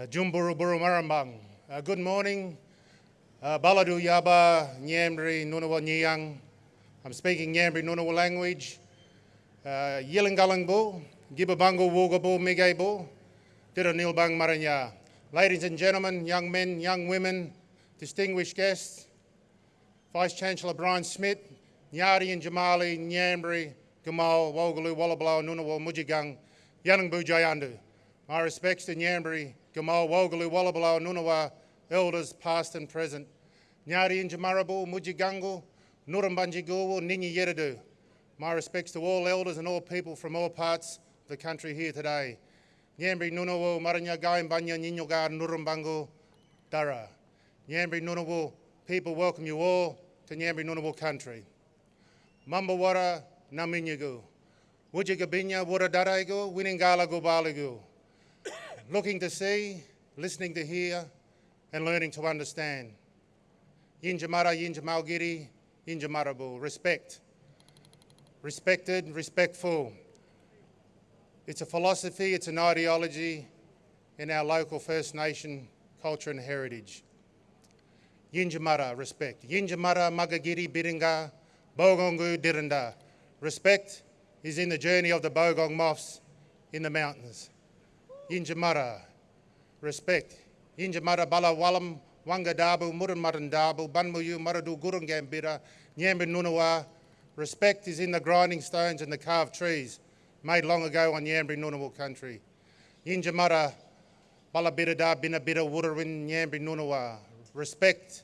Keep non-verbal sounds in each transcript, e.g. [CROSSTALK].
Uh, Jumburu Buru Marambang. Uh, good morning. Uh, Baladu Yaba Nyambri Nunawa Nyang. I'm speaking Nyambri Nunawa language. Uh, Yilangalangbu, Gibabango Wugabu Migabo, Maranya. Ladies and gentlemen, young men, young women, distinguished guests, Vice Chancellor Brian Schmidt, Nyari and Jamali, Nyambri, Gamal, Wogalu, Wallablau, Nunawa, Mujigang, Yanangbu Jayandu. My respects to Nyambri, Gamal, Wogalu, Wallablau, Nunawa, elders past and present. Nyari and Jamarabu, Mujigangu, Nurambanjiguwu, Ninyi Yeradu. My respects to all elders and all people from all parts of the country here today. Nyambri Nunawu, Maranya Gaimbanya, Ninyogar, Nurambangu, Dara. Nyambri Nunawu, people welcome you all to Nyambri Nunawu country. Mambawara Naminyagu. Wujagabinya Wura Daraigu, Winingala Gubaligu. Looking to see, listening to hear, and learning to understand. Yinjamara Yinjamalgiri, Yinjamarabu. Respect. Respected, respectful. It's a philosophy, it's an ideology in our local First Nation culture and heritage. Yinjamara, respect. Yinjamara Magagiri Biringa, Bogongu Diranda. Respect is in the journey of the Bogong moths in the mountains. Yinjamara, respect. Yinjamara Bala Walam, Wangadabu, Muran Marandabu, Banmuyu, Maradu Gurungambira, Nyambi Nunawa. Respect is in the grinding stones and the carved trees made long ago on Yambri Nunawa country. Yinjamara Balabirada Binabira Wurawin Nyambri Nunawa. Respect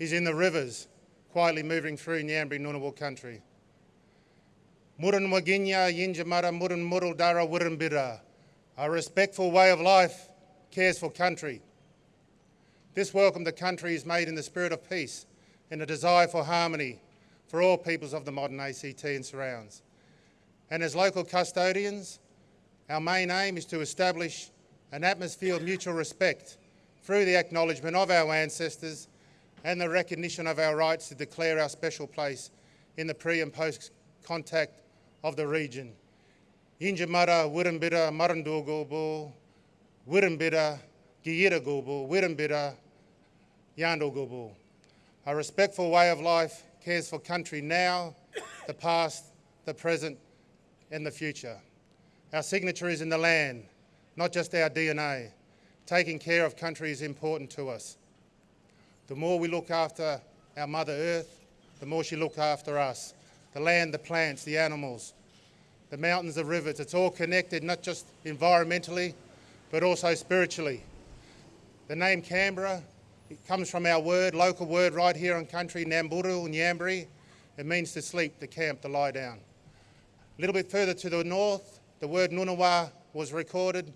is in the rivers quietly moving through Nyambri Nunawa country. Muran Waginya Yinjamara Muran Murul Dara Wurambira. A respectful way of life cares for country. This welcome to country is made in the spirit of peace and a desire for harmony for all peoples of the modern ACT and surrounds. And as local custodians, our main aim is to establish an atmosphere of mutual respect through the acknowledgement of our ancestors and the recognition of our rights to declare our special place in the pre and post contact of the region. Injamara, Wirimbira, Marandugobo, Wirimbira, Giyiragobo, Wirimbira, Yandogobo. A respectful way of life cares for country now, the past, the present, and the future. Our signature is in the land, not just our DNA. Taking care of country is important to us. The more we look after our Mother Earth, the more she looks after us. The land, the plants, the animals, the mountains, the rivers, it's all connected not just environmentally, but also spiritually. The name Canberra it comes from our word, local word right here on country, Namburu, Nyambri. It means to sleep, to camp, to lie down. A little bit further to the north, the word Nunawa was recorded.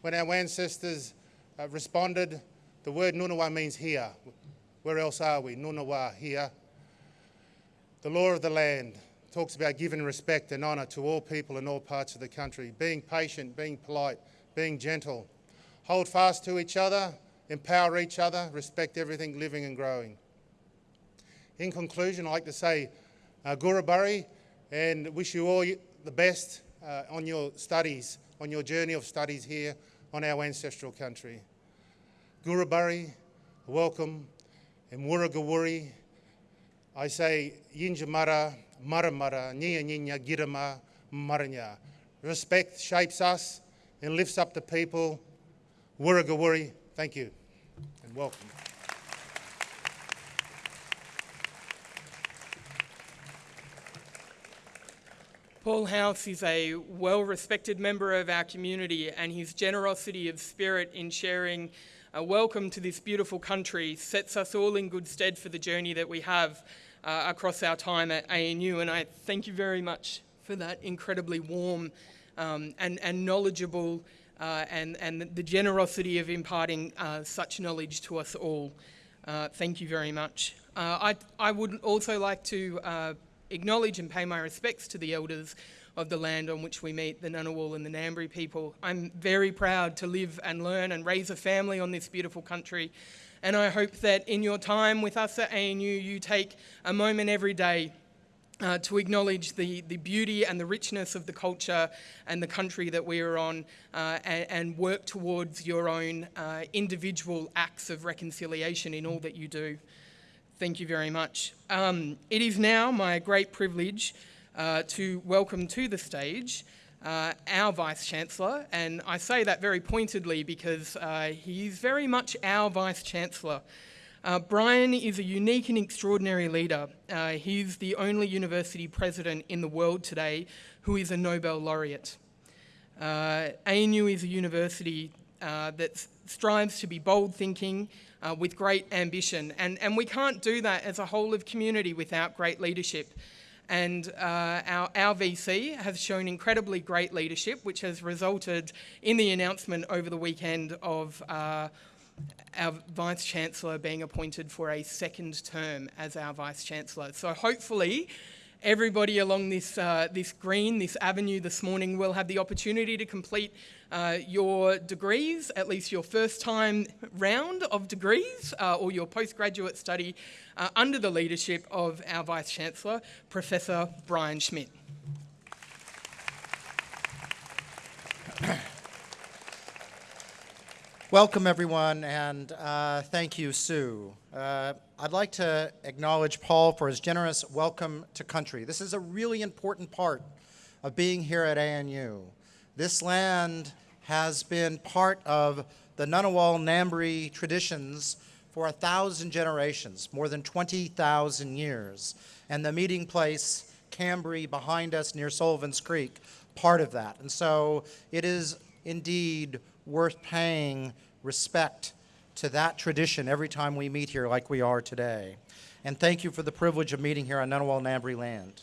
When our ancestors uh, responded, the word Nunawa means here. Where else are we? Nunawa, here. The law of the land talks about giving respect and honour to all people in all parts of the country, being patient, being polite, being gentle. Hold fast to each other, empower each other, respect everything living and growing. In conclusion, I'd like to say uh, Gurabari and wish you all the best uh, on your studies, on your journey of studies here on our ancestral country. Gurabari, welcome, and Wurragawuri, I say Yinjamara, Maramara, Nya Nya Girama, Maranya. Respect shapes us and lifts up the people. Wurragawuri, thank you and welcome. Paul House is a well-respected member of our community and his generosity of spirit in sharing a welcome to this beautiful country sets us all in good stead for the journey that we have uh, across our time at ANU and I thank you very much for that incredibly warm um, and, and knowledgeable uh, and, and the generosity of imparting uh, such knowledge to us all. Uh, thank you very much. Uh, I, I would also like to uh, acknowledge and pay my respects to the elders of the land on which we meet, the Ngunnawal and the Ngambri people. I'm very proud to live and learn and raise a family on this beautiful country. And I hope that in your time with us at ANU, you take a moment every day uh, to acknowledge the, the beauty and the richness of the culture and the country that we are on uh, and, and, work towards your own uh, individual acts of reconciliation in all that you do. Thank you very much. Um, it is now my great privilege uh, to welcome to the stage uh, our Vice Chancellor, and I say that very pointedly because uh, he's very much our Vice Chancellor. Uh, Brian is a unique and extraordinary leader. Uh, he's the only university president in the world today who is a Nobel laureate. Uh, ANU is a university uh, that strives to be bold thinking uh, with great ambition, and, and we can't do that as a whole of community without great leadership. And uh, our, our VC has shown incredibly great leadership, which has resulted in the announcement over the weekend of our Vice Chancellor being appointed for a second term as our Vice Chancellor. So hopefully everybody along this, uh, this green, this avenue this morning will have the opportunity to complete uh, your degrees, at least your first time round of degrees uh, or your postgraduate study uh, under the leadership of our Vice Chancellor, Professor Brian Schmidt. Welcome, everyone, and uh, thank you, Sue. Uh, I'd like to acknowledge Paul for his generous welcome to country. This is a really important part of being here at ANU. This land has been part of the Ngunnawal Ngambri traditions for a thousand generations, more than 20,000 years. And the meeting place, Kambri, behind us near Sullivan's Creek, part of that. And so it is indeed worth paying respect to that tradition every time we meet here like we are today. And thank you for the privilege of meeting here on Ngunnawal Ngambri land.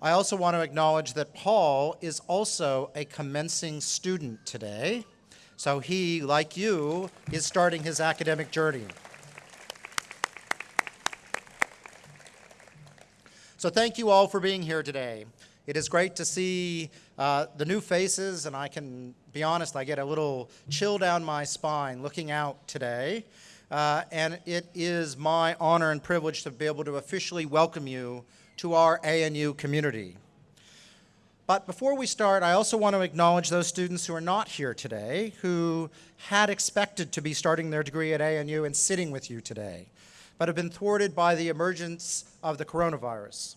I also want to acknowledge that Paul is also a commencing student today. So he, like you, is starting his academic journey. So thank you all for being here today. It is great to see uh, the new faces, and I can be honest, I get a little chill down my spine looking out today. Uh, and it is my honor and privilege to be able to officially welcome you to our ANU community. But before we start, I also want to acknowledge those students who are not here today, who had expected to be starting their degree at ANU and sitting with you today, but have been thwarted by the emergence of the coronavirus.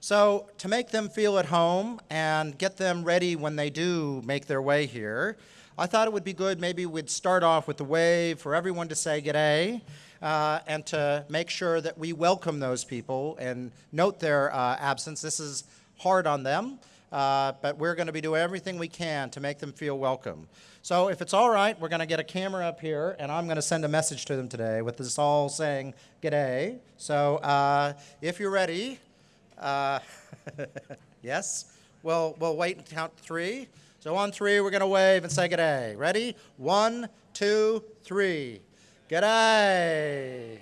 So to make them feel at home and get them ready when they do make their way here, I thought it would be good maybe we'd start off with a wave for everyone to say g'day uh, and to make sure that we welcome those people and note their uh, absence. This is hard on them, uh, but we're going to be doing everything we can to make them feel welcome. So if it's all right, we're going to get a camera up here, and I'm going to send a message to them today with this all saying g'day. So uh, if you're ready, uh, [LAUGHS] yes? We'll, we'll wait and count three. So on three, we're going to wave and say g'day. Ready? One, two, three. G'day.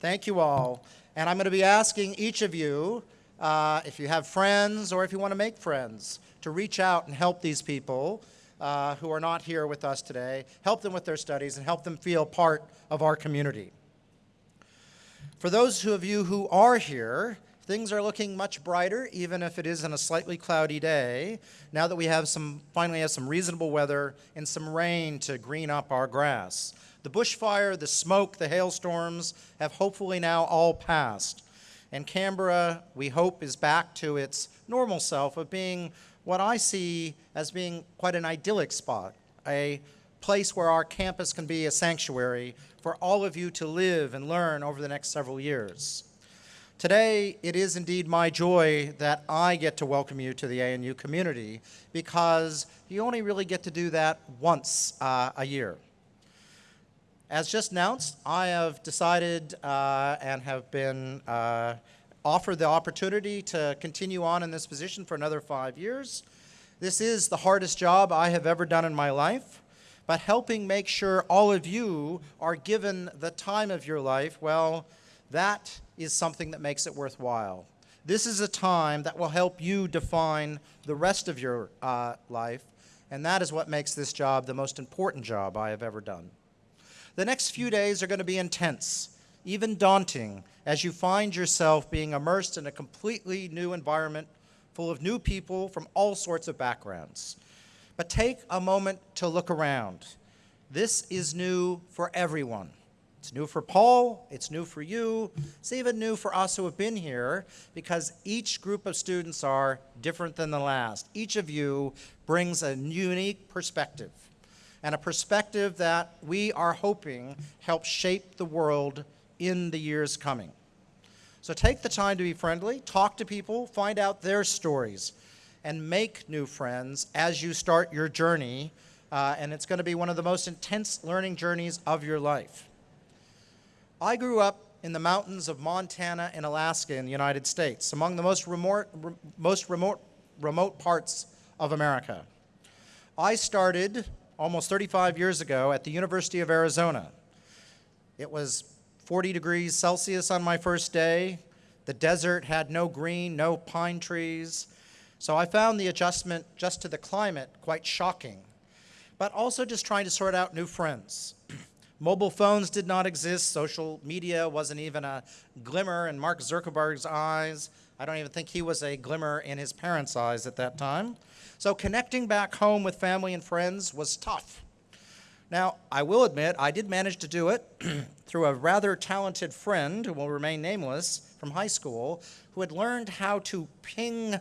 Thank you all. And I'm going to be asking each of you, uh, if you have friends or if you want to make friends, to reach out and help these people uh, who are not here with us today, help them with their studies, and help them feel part of our community. For those of you who are here, Things are looking much brighter, even if it is on a slightly cloudy day, now that we have some, finally have some reasonable weather and some rain to green up our grass. The bushfire, the smoke, the hailstorms have hopefully now all passed. And Canberra, we hope, is back to its normal self of being what I see as being quite an idyllic spot, a place where our campus can be a sanctuary for all of you to live and learn over the next several years. Today, it is indeed my joy that I get to welcome you to the ANU community because you only really get to do that once uh, a year. As just announced, I have decided uh, and have been uh, offered the opportunity to continue on in this position for another five years. This is the hardest job I have ever done in my life, but helping make sure all of you are given the time of your life, well, that is something that makes it worthwhile. This is a time that will help you define the rest of your uh, life, and that is what makes this job the most important job I have ever done. The next few days are going to be intense, even daunting, as you find yourself being immersed in a completely new environment full of new people from all sorts of backgrounds. But take a moment to look around. This is new for everyone. It's new for Paul, it's new for you, it's even new for us who have been here because each group of students are different than the last. Each of you brings a unique perspective and a perspective that we are hoping helps shape the world in the years coming. So take the time to be friendly, talk to people, find out their stories, and make new friends as you start your journey. Uh, and it's going to be one of the most intense learning journeys of your life. I grew up in the mountains of Montana and Alaska in the United States, among the most remote, re most remote, remote parts of America. I started almost 35 years ago at the University of Arizona. It was 40 degrees Celsius on my first day. The desert had no green, no pine trees. So I found the adjustment just to the climate quite shocking, but also just trying to sort out new friends. Mobile phones did not exist. Social media wasn't even a glimmer in Mark Zuckerberg's eyes. I don't even think he was a glimmer in his parents' eyes at that time. So connecting back home with family and friends was tough. Now, I will admit, I did manage to do it [CLEARS THROAT] through a rather talented friend who will remain nameless from high school who had learned how to ping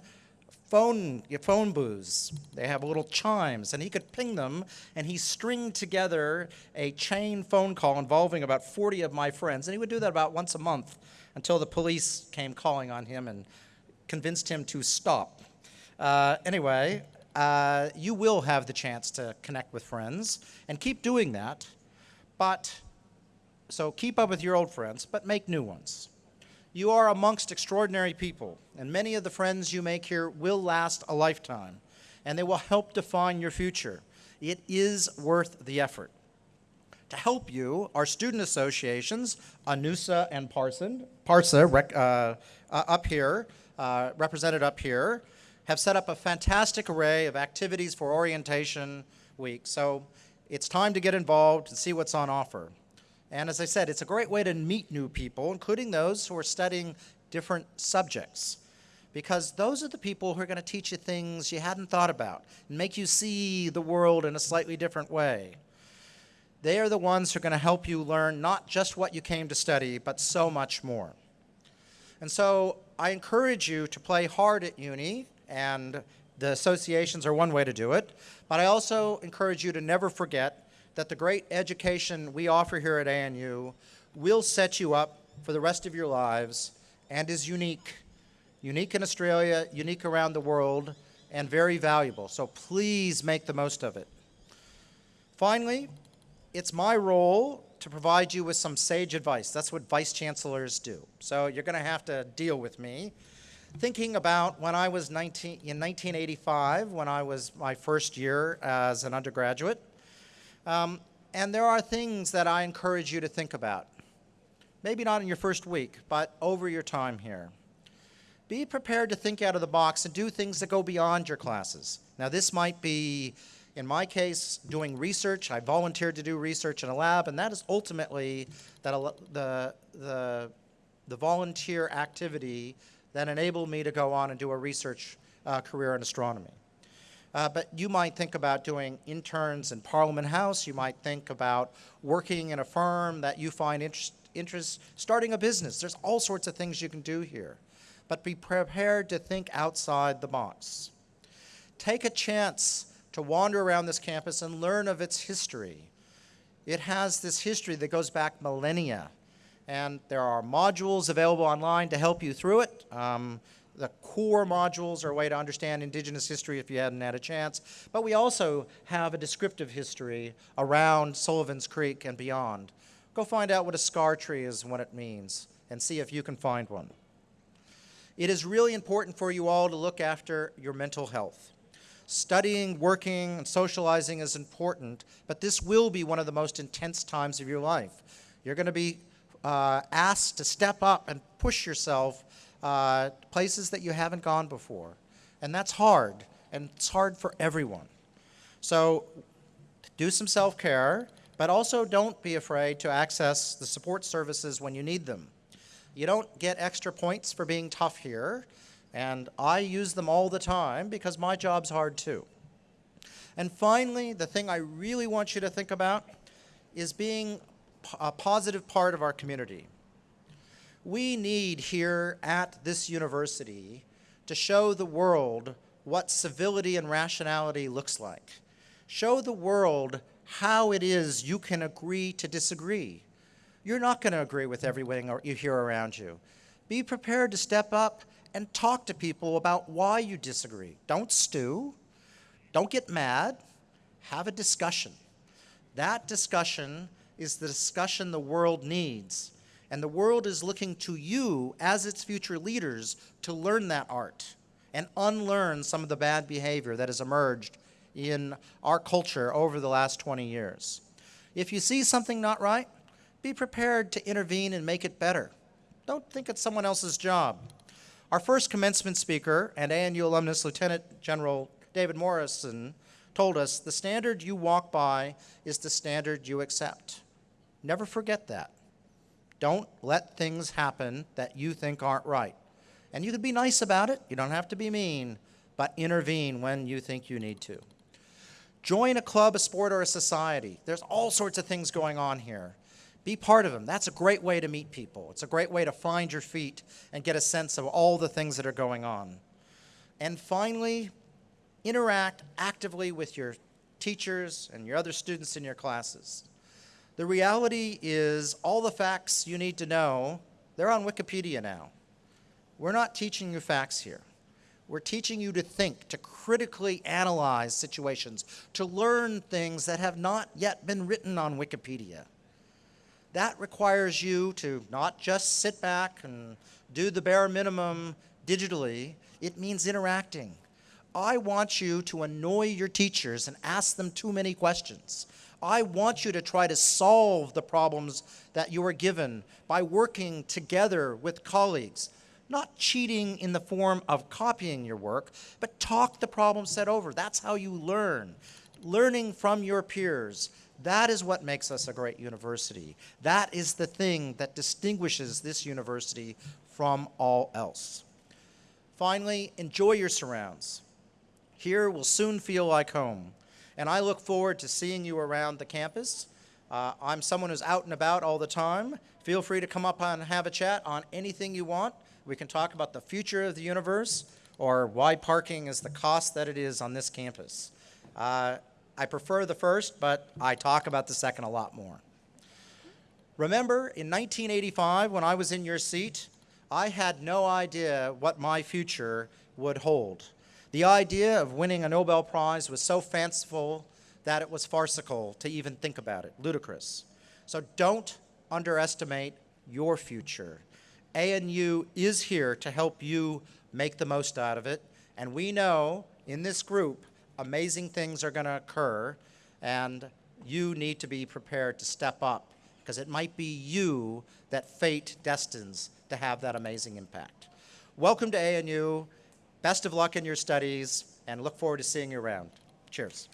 phone, phone booths. They have little chimes, and he could ping them, and he stringed together a chain phone call involving about 40 of my friends, and he would do that about once a month until the police came calling on him and convinced him to stop. Uh, anyway, uh, you will have the chance to connect with friends, and keep doing that, but, so keep up with your old friends, but make new ones. You are amongst extraordinary people, and many of the friends you make here will last a lifetime, and they will help define your future. It is worth the effort. To help you, our student associations, ANUSA and Parson, PARSA, uh, uh, up here, uh, represented up here, have set up a fantastic array of activities for Orientation Week. So it's time to get involved and see what's on offer. And as I said, it's a great way to meet new people, including those who are studying different subjects. Because those are the people who are going to teach you things you hadn't thought about and make you see the world in a slightly different way. They are the ones who are going to help you learn not just what you came to study, but so much more. And so I encourage you to play hard at uni, and the associations are one way to do it. But I also encourage you to never forget that the great education we offer here at ANU will set you up for the rest of your lives and is unique. Unique in Australia, unique around the world, and very valuable. So please make the most of it. Finally, it's my role to provide you with some sage advice. That's what vice chancellors do. So you're going to have to deal with me. Thinking about when I was 19, in 1985, when I was my first year as an undergraduate, um, and there are things that I encourage you to think about. Maybe not in your first week, but over your time here. Be prepared to think out of the box and do things that go beyond your classes. Now this might be, in my case, doing research. I volunteered to do research in a lab, and that is ultimately that the, the, the volunteer activity that enabled me to go on and do a research uh, career in astronomy. Uh, but you might think about doing interns in Parliament House. You might think about working in a firm that you find interest, interest, starting a business. There's all sorts of things you can do here. But be prepared to think outside the box. Take a chance to wander around this campus and learn of its history. It has this history that goes back millennia. And there are modules available online to help you through it. Um, the core modules are a way to understand indigenous history if you hadn't had a chance. But we also have a descriptive history around Sullivan's Creek and beyond. Go find out what a scar tree is and what it means and see if you can find one. It is really important for you all to look after your mental health. Studying, working, and socializing is important, but this will be one of the most intense times of your life. You're going to be uh, asked to step up and push yourself uh, places that you haven't gone before. And that's hard, and it's hard for everyone. So do some self-care, But also don't be afraid to access the support services when you need them. You don't get extra points for being tough here, and I use them all the time because my job's hard too. And finally, the thing I really want you to think about is being a positive part of our community. We need here at this university to show the world what civility and rationality looks like. Show the world how it is you can agree to disagree. You're not going to agree with everything you hear around you. Be prepared to step up and talk to people about why you disagree. Don't stew. Don't get mad. Have a discussion. That discussion is the discussion the world needs. And the world is looking to you as its future leaders to learn that art and unlearn some of the bad behavior that has emerged in our culture over the last 20 years. If you see something not right, be prepared to intervene and make it better. Don't think it's someone else's job. Our first commencement speaker and ANU alumnus Lieutenant General David Morrison told us the standard you walk by is the standard you accept. Never forget that. Don't let things happen that you think aren't right. And you can be nice about it, you don't have to be mean, but intervene when you think you need to. Join a club, a sport, or a society. There's all sorts of things going on here. Be part of them. That's a great way to meet people. It's a great way to find your feet and get a sense of all the things that are going on. And finally, interact actively with your teachers and your other students in your classes. The reality is all the facts you need to know, they're on Wikipedia now. We're not teaching you facts here. We're teaching you to think, to critically analyze situations, to learn things that have not yet been written on Wikipedia. That requires you to not just sit back and do the bare minimum digitally, it means interacting. I want you to annoy your teachers and ask them too many questions. I want you to try to solve the problems that you are given by working together with colleagues not cheating in the form of copying your work, but talk the problem set over. That's how you learn. Learning from your peers. That is what makes us a great university. That is the thing that distinguishes this university from all else. Finally, enjoy your surrounds. Here will soon feel like home. And I look forward to seeing you around the campus. Uh, I'm someone who's out and about all the time. Feel free to come up and have a chat on anything you want. We can talk about the future of the universe or why parking is the cost that it is on this campus. Uh, I prefer the first, but I talk about the second a lot more. Remember, in 1985, when I was in your seat, I had no idea what my future would hold. The idea of winning a Nobel Prize was so fanciful that it was farcical to even think about it, ludicrous. So don't underestimate your future. ANU is here to help you make the most out of it. And we know in this group, amazing things are going to occur, and you need to be prepared to step up because it might be you that fate destines to have that amazing impact. Welcome to ANU. Best of luck in your studies, and look forward to seeing you around. Cheers.